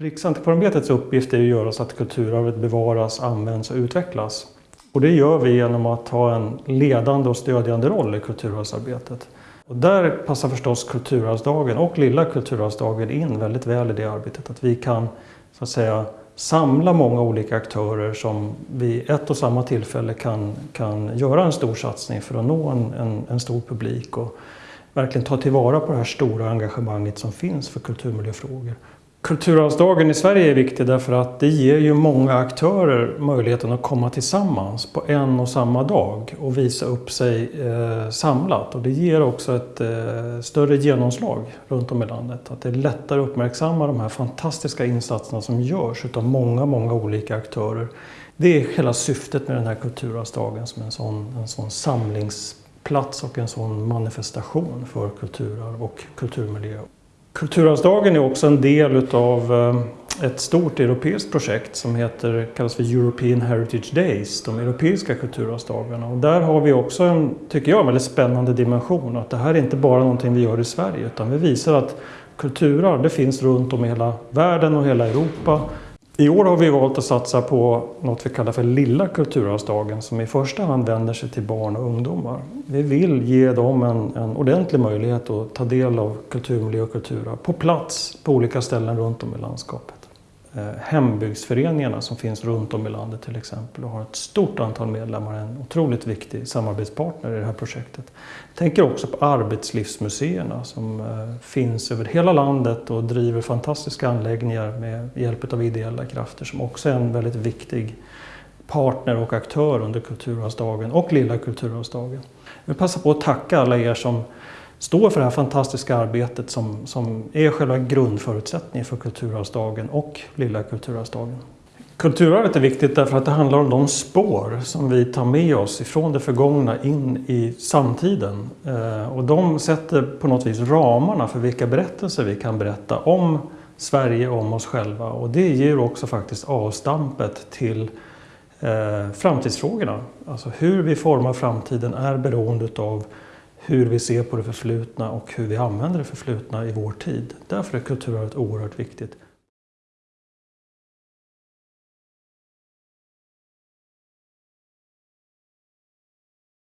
Riksantikvarieämbetets uppgift är att göra så att kulturarvet bevaras, används och utvecklas. Och det gör vi genom att ha en ledande och stödjande roll i kulturarvsarbetet. Och där passar förstås Kulturarvsdagen och Lilla Kulturarvsdagen in väldigt väl i det arbetet. Att vi kan så att säga samla många olika aktörer som vid ett och samma tillfälle kan, kan göra en stor satsning för att nå en, en, en stor publik och verkligen ta tillvara på det här stora engagemanget som finns för kulturmiljöfrågor. Kulturarvsdagen i Sverige är viktig därför att det ger ju många aktörer möjligheten att komma tillsammans på en och samma dag och visa upp sig eh, samlat. Och det ger också ett eh, större genomslag runt om i landet. Att det är lättare att uppmärksamma de här fantastiska insatserna som görs av många, många olika aktörer. Det är hela syftet med den här Kulturarvsdagen som en sån, en sån samlingsplats och en sån manifestation för kulturarv och kulturmiljö. Kulturarvsdagen är också en del av eh, ett stort europeiskt projekt som heter, kallas för European Heritage Days, de europeiska kulturarvsdagarna. Och där har vi också en, tycker jag, väldigt spännande dimension. Att det här är inte bara någonting vi gör i Sverige utan vi visar att kulturarv det finns runt om i hela världen och hela Europa. I år har vi valt att satsa på något vi kallar för Lilla kulturarvsdagen som i första hand vänder sig till barn och ungdomar. Vi vill ge dem en, en ordentlig möjlighet att ta del av kulturmiljö och kulturarv på plats på olika ställen runt om i landskapet. Eh, hembygdsföreningarna som finns runt om i landet till exempel och har ett stort antal medlemmar, en otroligt viktig samarbetspartner i det här projektet. Jag tänker också på arbetslivsmuseerna som eh, finns över hela landet och driver fantastiska anläggningar med hjälp av ideella krafter som också är en väldigt viktig partner och aktör under Kulturarvsdagen och Lilla Kulturarvsdagen. Jag vill passa på att tacka alla er som står för det här fantastiska arbetet som, som är själva grundförutsättningen för Kulturarvsdagen och Lilla Kulturarvsdagen. Kulturarvet är viktigt därför att det handlar om de spår som vi tar med oss ifrån det förgångna in i samtiden. Eh, och de sätter på något vis ramarna för vilka berättelser vi kan berätta om Sverige, om oss själva. Och det ger också faktiskt avstampet till eh, framtidsfrågorna. Alltså hur vi formar framtiden är beroende av hur vi ser på det förflutna och hur vi använder det förflutna i vår tid. Därför är kulturarvet oerhört viktigt.